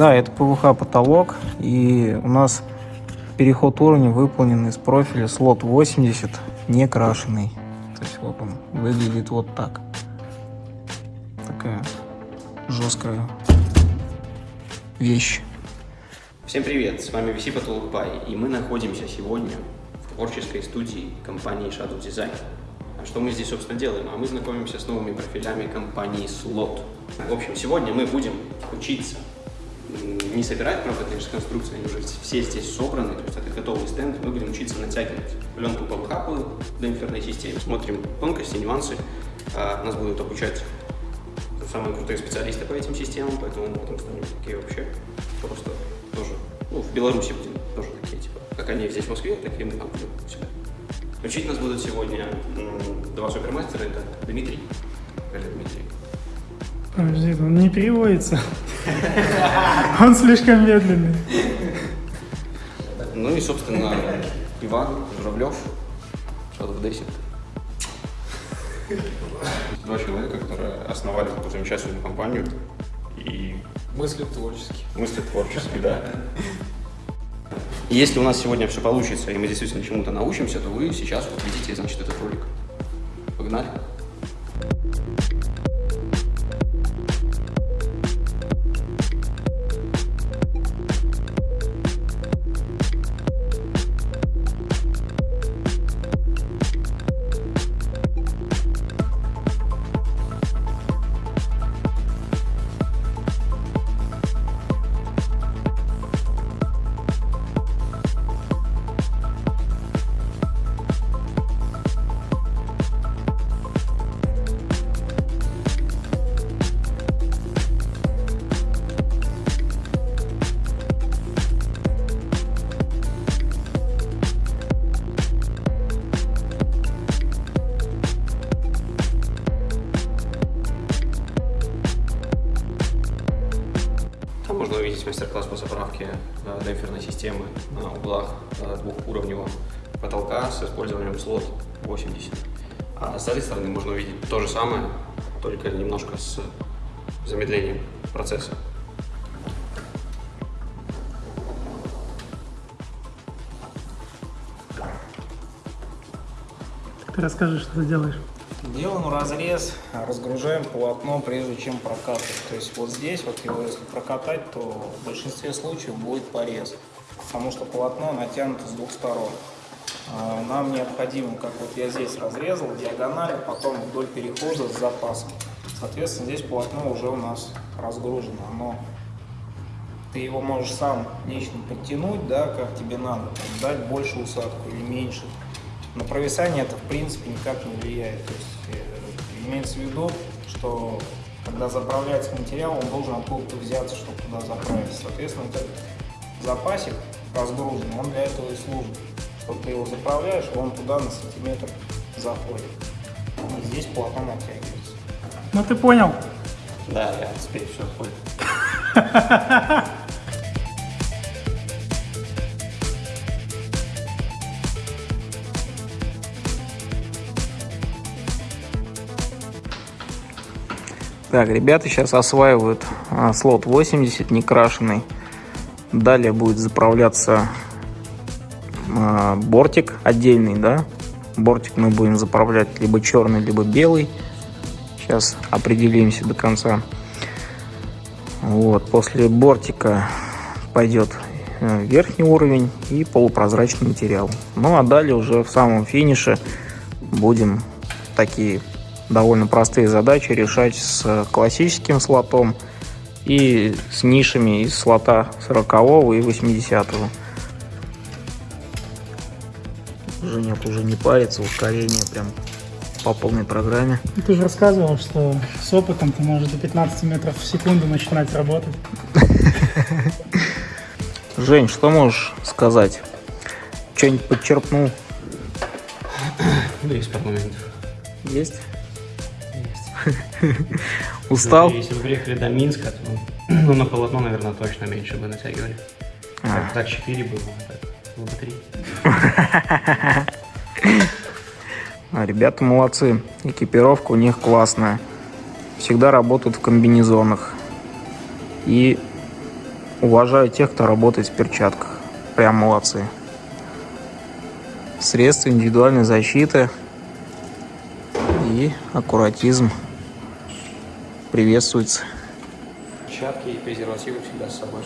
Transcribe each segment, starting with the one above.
Да, это ПВХ потолок, и у нас переход уровня выполнен из профиля слот 80, не крашеный. То есть вот он выглядит вот так. Такая жесткая вещь. Всем привет, с вами VC Потолок и мы находимся сегодня в творческой студии компании Shadow Design. А что мы здесь, собственно, делаем? А мы знакомимся с новыми профилями компании Slot. В общем, сегодня мы будем учиться не собирать, правда, конечно, конструкции, они уже все здесь собраны, то есть это готовый стенд, мы будем учиться натягивать пленку по демпферной системе, смотрим тонкости, нюансы, а, нас будут обучать самые крутые специалисты по этим системам, поэтому мы потом станем такие вообще просто тоже, ну, в Беларуси будем тоже такие, типа, как они здесь в Москве, так и мы там будем сюда. Учить нас будут сегодня два супермастера, это Дмитрий. Или Дмитрий. Подожди, он не переводится. Он слишком медленный. Ну и, собственно, Иван Журавлев, Desi. Два человека, которые основали такую замечательную компанию и мыслят творчески. Мыслят творчески, да. Если у нас сегодня все получится, и мы действительно чему-то научимся, то вы сейчас вот видите, значит, этот ролик. Погнали! Мастер-класс по заправке э, демпферной системы на углах э, двухуровневого потолка с использованием слот 80. А с этой стороны можно увидеть то же самое, только немножко с замедлением процесса. Ты расскажи, что ты делаешь. Делаем разрез, разгружаем полотно, прежде чем прокатывать. То есть вот здесь, вот его если прокатать, то в большинстве случаев будет порез, потому что полотно натянуто с двух сторон. А, нам необходимо, как вот я здесь разрезал, диагональ, потом вдоль перехода с запасом. Соответственно, здесь полотно уже у нас разгружено. Но ты его можешь сам лично подтянуть, да, как тебе надо, дать больше усадку или меньше. На провисание это в принципе никак не влияет. То есть э, имеется в виду, что когда заправляется материал, он должен откуда-то взяться, чтобы туда заправить. Соответственно, этот запасик разгружен, он для этого и служит. Что ты его заправляешь, он туда на сантиметр заходит. И здесь полотно натягивается. Ну ты понял? Да, я теперь все понял. Так, ребята сейчас осваивают а, слот 80 некрашенный. Далее будет заправляться а, бортик отдельный, да. Бортик мы будем заправлять либо черный, либо белый. Сейчас определимся до конца. Вот, после бортика пойдет э, верхний уровень и полупрозрачный материал. Ну а далее уже в самом финише будем такие довольно простые задачи решать с классическим слотом и с нишами из слота 40 и 80 -го. Женек уже не парится, ускорение прям по полной программе. Ты же рассказывал, что с опытом ты можешь до 15 метров в секунду начинать работать. Жень, что можешь сказать? Что-нибудь подчерпнул? Да, есть пару моментов. Есть? Устал? Если бы приехали до Минска, то ну, на полотно, наверное, точно меньше бы натягивали. А. Так, 4 было, так было бы 3. А, ребята молодцы. Экипировка у них классная. Всегда работают в комбинезонах. И Уважаю тех, кто работает в перчатках. Прям молодцы. Средства индивидуальной защиты и аккуратизм приветствуется. Перчатки и презервативы всегда с собой.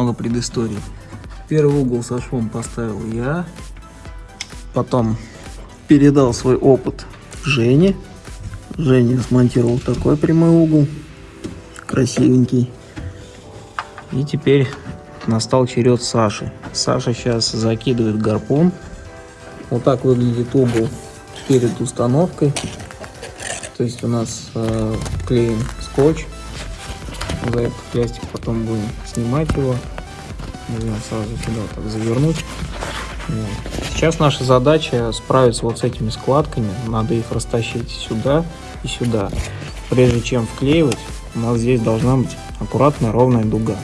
Немного предыстории. Первый угол со швом поставил я. Потом передал свой опыт Жене. Женя смонтировал такой прямой угол. Красивенький. И теперь настал черед Саши. Саша сейчас закидывает гарпун. Вот так выглядит угол перед установкой. То есть у нас э, клеим скотч. За этот пластик потом будем снимать его. Нужно сразу сюда вот так завернуть. Вот. Сейчас наша задача справиться вот с этими складками. Надо их растащить сюда и сюда. Прежде чем вклеивать, у нас здесь должна быть аккуратная ровная дуга.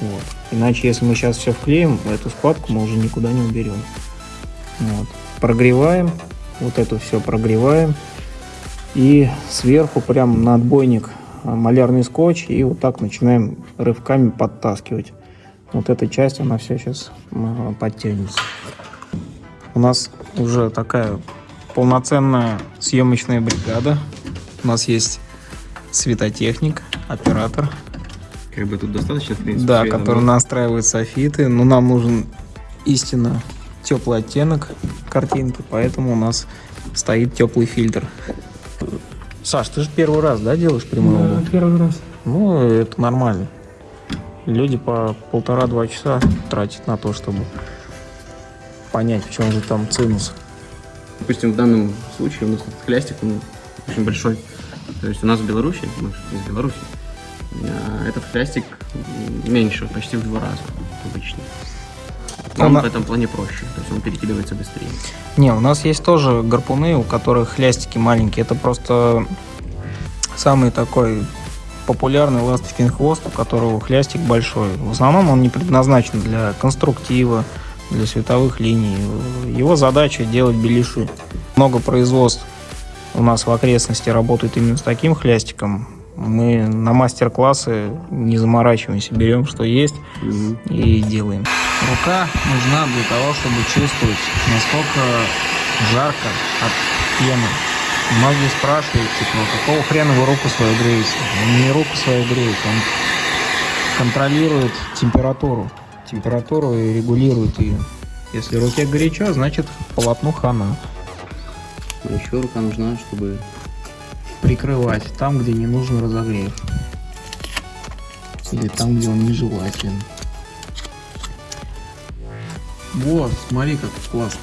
Вот. Иначе, если мы сейчас все вклеим, эту складку мы уже никуда не уберем. Вот. Прогреваем. Вот это все прогреваем. И сверху прям на отбойник малярный скотч и вот так начинаем рывками подтаскивать. Вот эта часть, она все сейчас подтянется. У нас уже такая полноценная съемочная бригада. У нас есть светотехник, оператор, Как бы тут достаточно, в принципе. да, который но- настраивает софиты. Но нам нужен истинно теплый оттенок картинки, поэтому у нас стоит теплый фильтр. Саш, ты же первый раз, да, делаешь прямой угол? Да, первый раз. Ну, это нормально. Люди по полтора-два часа тратят на то, чтобы понять, в чем же там цинус. Допустим, в данном случае у нас этот хлястик, он очень большой. То есть у нас в Беларуси, мы же из Беларуси, а, этот хлястик меньше, почти в два раза обычно. Нам Она- в этом плане проще, то есть он перекидывается быстрее. Не, у нас есть тоже гарпуны, у которых хлястики маленькие. Это просто самый такой популярный ласточкин хвост, у которого хлястик большой. В основном он не предназначен для конструктива, для световых линий. Его задача делать беляши. Много производств у нас в окрестности работают именно с таким хлястиком. Мы на мастер-классы не заморачиваемся, берем что есть и делаем. Рука нужна для того, чтобы чувствовать, насколько жарко от пены. Многие спрашивают, типа, «А какого хрена вы руку свою греете? Он не руку свою греет, он контролирует температуру. Температуру и регулирует ее. Если руке горячо, значит полотну хана. А еще рука нужна, чтобы Прикрывать там, где не нужен разогрев. Или там, где он нежелателен. Вот, смотри, как классно.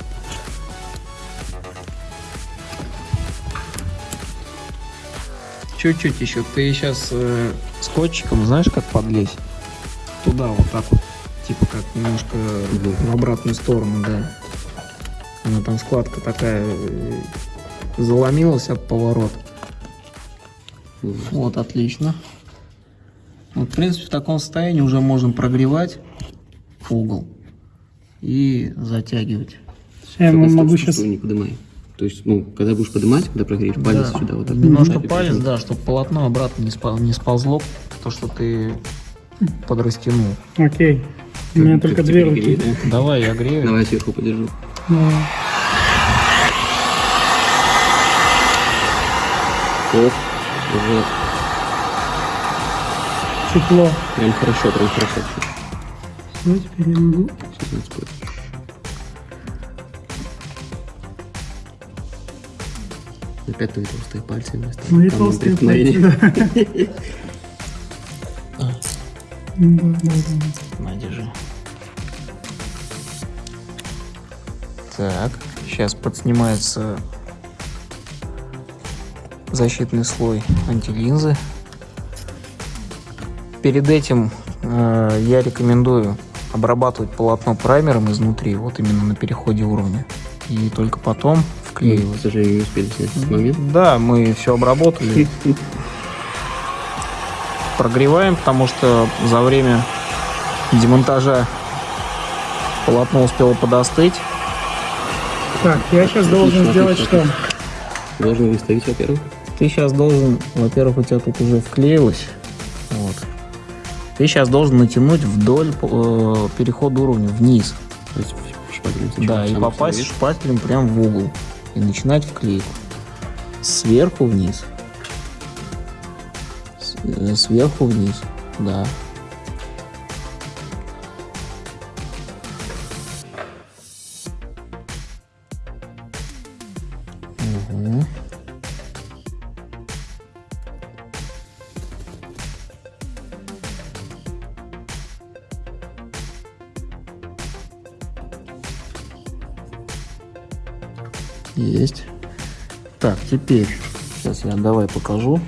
Чуть-чуть еще. Ты сейчас скотчиком знаешь, как подлезть? Туда вот так вот. Типа как немножко в обратную сторону, да. Она там складка такая э, заломилась об поворот. Вот, отлично. Вот, в принципе, в таком состоянии уже можем прогревать угол и затягивать. Я Только могу сейчас... не поднимай. То есть, ну, когда будешь поднимать, когда прогреешь палец Да. сюда, вот так. Немножко Да, палец, да, чтобы полотно обратно не, спа- не сползло, то, что ты подрастянул. Окей. У меня только две руки. да? Давай, я грею. Давай я сверху подержу. Да. Оп, уже Тепло. прям хорошо, прям хорошо. Все, теперь я могу. Опять твои толстые пальцы вместо Мои толстые пальцы, да. На, держи. Так, сейчас подснимается защитный слой антилинзы. Перед этим э, я рекомендую обрабатывать полотно праймером изнутри, вот именно на переходе уровня. И только потом вклеивать. К сожалению, не успели снять этот момент. Да, мы все обработали. Прогреваем, потому что за время демонтажа полотно успело подостыть. Так, я сейчас должен сделать что? Должен выставить, во-первых. Ты сейчас должен, во-первых, у тебя тут уже вклеилось. Ты сейчас должен натянуть вдоль э, перехода уровня вниз. То есть шпателем сначала Да, и попасть установить. шпателем прям в угол. И начинать вклейку. Сверху вниз. С- э, Сверху вниз. Да. Есть. Так, теперь, сейчас я давай покажу.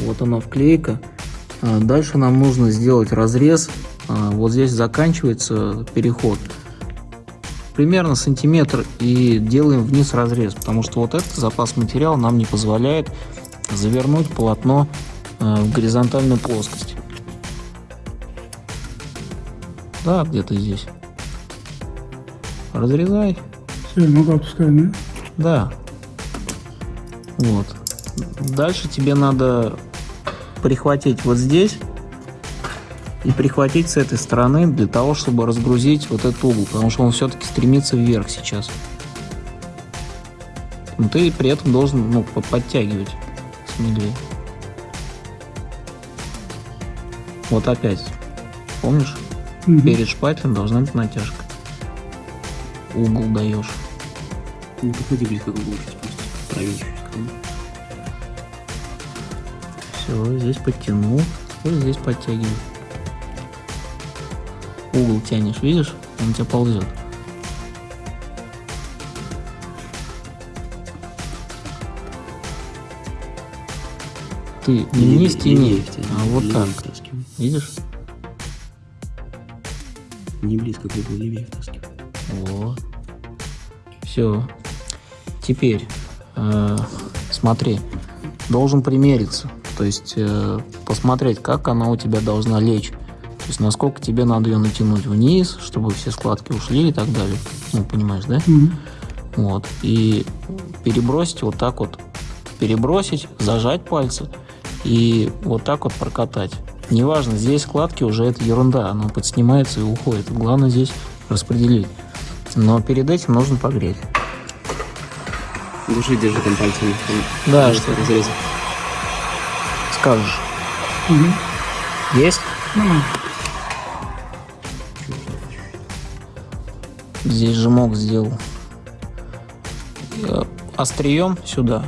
Вот она вклейка. А, Дальше нам нужно сделать разрез. А, Вот здесь заканчивается переход. Примерно сантиметр и делаем вниз разрез, потому что вот этот запас материала нам не позволяет завернуть полотно а, в горизонтальную плоскость. Да, где-то здесь. Разрезай. Все, я могу отпускать, да? Да. Вот. Дальше тебе надо прихватить вот здесь и прихватить с этой стороны для того, чтобы разгрузить вот этот угол, потому что он все-таки стремится вверх сейчас. Но ты при этом должен ну, по- подтягивать смелее. Вот опять. Помнишь? Мгм. Перед шпателем должна быть натяжка. Угол даешь. Не подходи близко к углу сейчас просто. Чуть Все, здесь подтянул, вот здесь подтягивай. Угол тянешь, видишь? Он у тебя ползет. Ты не вниз тяни, а вот так. Втаскивай. Видишь? Не близко к углу, левее втаскивай. Вот. Все. Теперь, э, смотри, должен примериться. То есть э, посмотреть, как она у тебя должна лечь. То есть насколько тебе надо ее натянуть вниз, чтобы все складки ушли и так далее. Ну, понимаешь, да? Мгм. Вот. И перебросить вот так вот. Перебросить, зажать пальцы и вот так вот прокатать. Неважно, здесь складки уже это ерунда, она подснимается и уходит. Главное здесь распределить. Но перед этим нужно погреть. Души держи там пальцами. Там Да, что разрез. скажешь. Мгм. Есть? Ну, Здесь жмок сделал. Э, Острием сюда.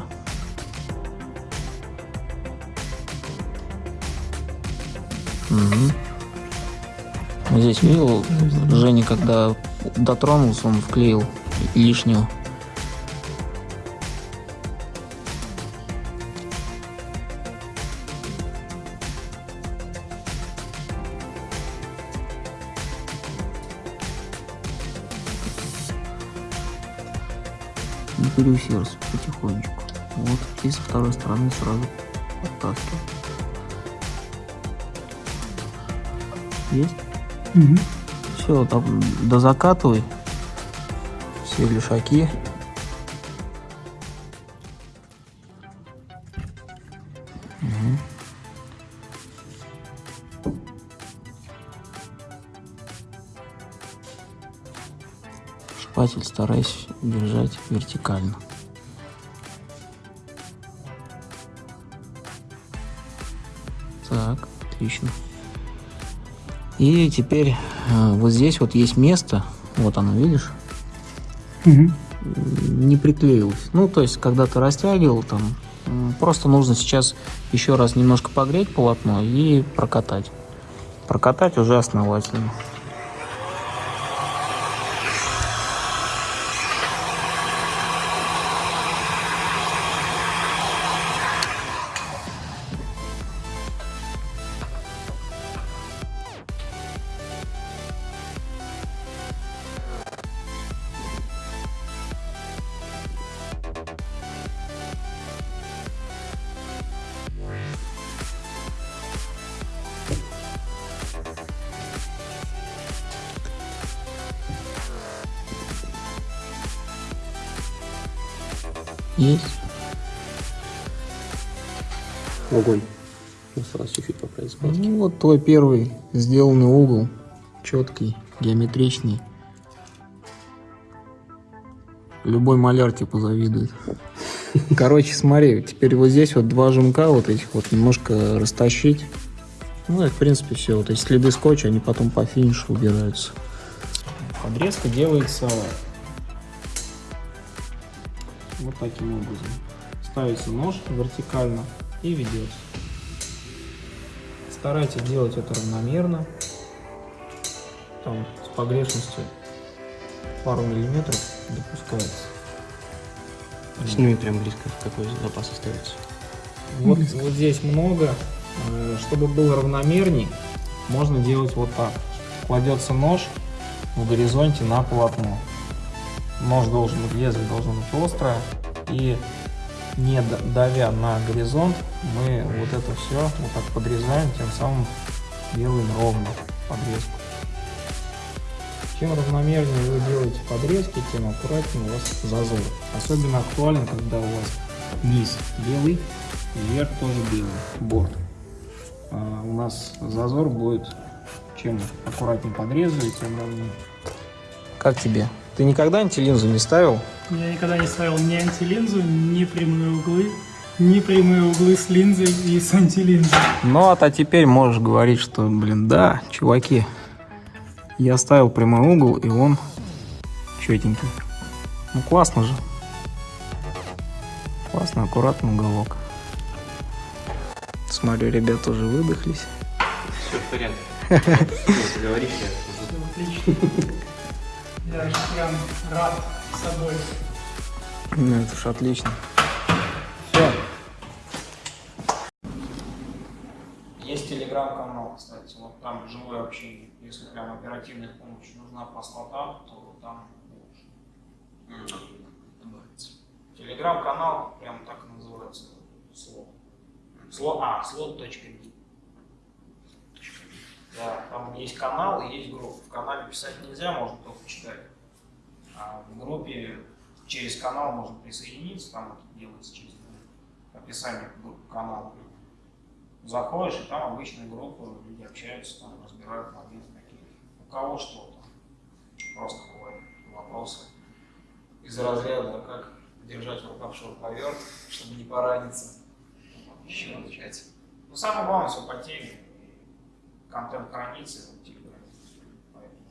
Вот Здесь видел, Женя, когда дотронулся, он вклеил лишнего. Не переусердствуй потихонечку. Вот, и со второй стороны сразу подтаскивай. Есть? мгм. Все, там дозакатывай все лишаки. Шпатель старайся держать вертикально. Так, отлично. И теперь э, вот здесь вот есть место, вот оно, видишь, Мгм. не приклеилось. Ну, то есть, когда ты растягивал, там, м, просто нужно сейчас еще раз немножко погреть полотно и прокатать. Прокатать уже основательно. Есть. Огонь. Осталось чуть-чуть поправить складки. Ну, вот твой первый сделанный угол. Четкий, геометричный. Любой маляр типа завидует. Короче, смотри, теперь вот здесь вот два жмка вот этих вот немножко растащить. Ну и в принципе все. Вот эти следы скотча, они потом по финишу убираются. Подрезка делается вот таким образом. Ставится нож вертикально и ведется. Старайтесь делать это равномерно. Там с погрешностью пару миллиметров допускается. Сними прям близко, какой запас остается. Вот, вот здесь много. Э, Чтобы было равномерней, можно делать вот так. Кладется нож в горизонте на полотно. Нож должен быть, лезвие должно быть острое. И не давя на горизонт, мы вот это все вот так подрезаем, тем самым делаем ровно подрезку. Чем равномернее вы делаете подрезки, тем аккуратнее у вас зазор. Особенно актуален, когда у вас низ белый, и верх тоже белый, борт. А у нас зазор будет, чем аккуратнее подрезали, тем ровнее. Как тебе? Ты никогда антилинзу не ставил? Я никогда не ставил ни антилинзу, ни прямые углы, ни прямые углы с линзой и с антилинзой. Ну, а то теперь можешь говорить, что, блин, да, чуваки, я ставил прямой угол, и он четенький. Ну, классно же. Классно, аккуратный уголок. Смотрю, ребята уже выдохлись. Все в порядке. Говоришь, я Отлично. Я же прям рад собой. Ну, это ж отлично. Все. Есть телеграм-канал, кстати, вот там живое общение. Если прям оперативная помощь нужна по слотам, то там лучше. Телеграм-канал прям так и называется. Слот. Слот, а, слот.ми. Да, там есть канал и есть группа. В канале писать нельзя, можно только читать. А в группе через канал можно присоединиться, там это делается через описание группы канала. Заходишь, и там обычная группа, люди общаются, там разбирают моменты какие У кого что там. Просто бывают вопросы из разряда, как держать в руках шуруповерт, чтобы не пораниться. Еще отвечать. Ну, самое главное, все по теме. Контент хранится Телеграме. Поэтому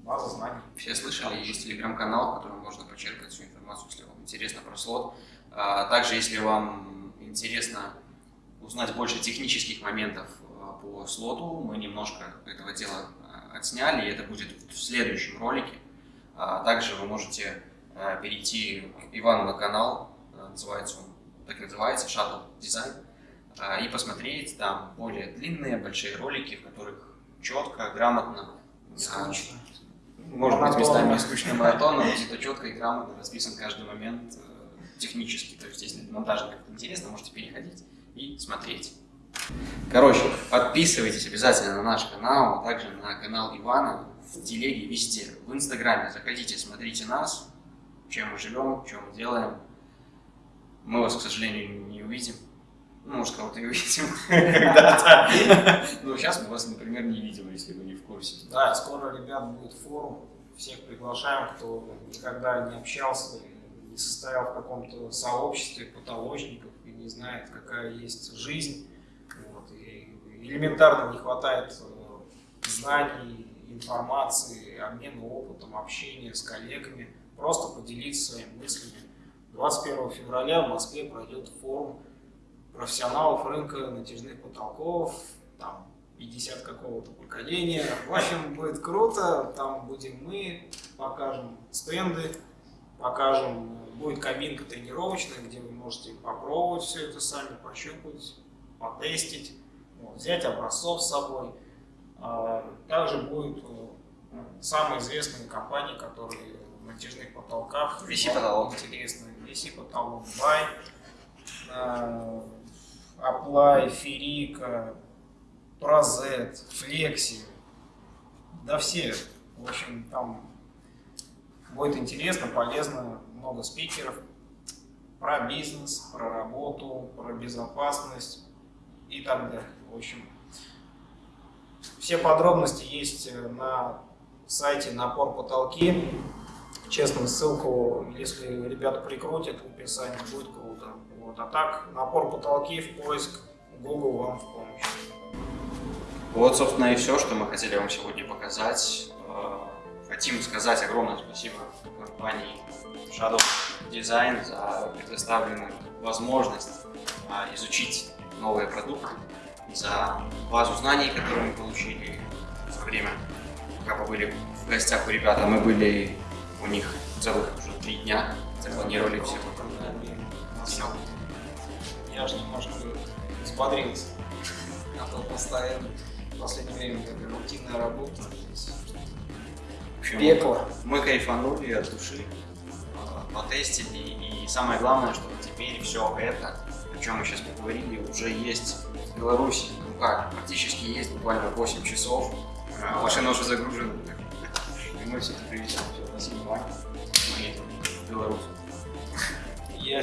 База знаний. Все слышали, есть телеграм-канал, в котором можно почерпать всю информацию, если вам интересно про слот. А Также, если вам интересно узнать больше технических моментов а, по слоту, мы немножко этого дела а, отсняли, и это будет в следующем ролике. Также вы можете перейти Ивану на канал, называется он, так называется, Shuttle Design, и посмотреть там более длинные, большие ролики, в которых четко, грамотно, а, Скучно. может быть, местами Монотонно. скучно монотонно, но зато четко и грамотно расписан каждый момент э, технически. То есть, если монтажно как-то интересно, можете переходить и смотреть. Короче, подписывайтесь обязательно на наш канал, а также на канал Ивана, в телеге, везде, в инстаграме. Заходите, смотрите нас, чем мы живем, чем мы делаем. Мы вас, к сожалению, не увидим. Ну, может, кого-то и увидим когда-то. Но сейчас мы вас, например, не видим, если вы не в курсе. Да, скоро, ребят, будет форум. Всех приглашаем, кто никогда не общался, не состоял в каком-то сообществе потолочников и не знает, какая есть жизнь. Вот, и элементарно не хватает э, знаний, информации, обмена опытом, общения с коллегами. Просто поделиться своими мыслями. 21 февраля в Москве пройдет форум профессионалов рынка натяжных потолков, там 50 какого-то поколения. В общем, будет круто, там будем мы, покажем стенды, покажем, будет кабинка тренировочная, где вы можете попробовать все это сами, пощупать, потестить, вот, взять образцов с собой. А, Также будут э, самые известные компании, которые в натяжных потолках. VC потолок. Интересно, VC потолок, Бай, э, Apply, Ферика, Прозет, Флекси, да все. В общем, там будет интересно, полезно, много спикеров. про бизнес, про работу, про безопасность и так далее. В общем, все подробности есть э, на сайте «Напор потолки». Честно, ссылку, если ребята прикрутят в описании, будет круто. Вот. А так, «Напор потолки» в поиск, Google вам в помощь. Вот, собственно, и все, что мы хотели вам сегодня показать. Э, Хотим сказать огромное спасибо компании Shadow Design за предоставленную возможность а, изучить новые продукты, за базу знаний, которую мы получили за время, пока побыли в гостях у ребят, а мы были у них целых уже три дня, запланировали все. Все. Я же немножко взбодрился. А то постоянно в последнее время такая рутинная работа. В общем, Пекло. Мы кайфанули от души, э, потестили, и самое главное, что теперь все это, о чем мы сейчас поговорили, уже есть в Беларуси. Ну как, практически есть, буквально 8 часов, Э, машина уже загружена. И мы все это привезем. Все, спасибо вам. Мы едем в Беларусь. Я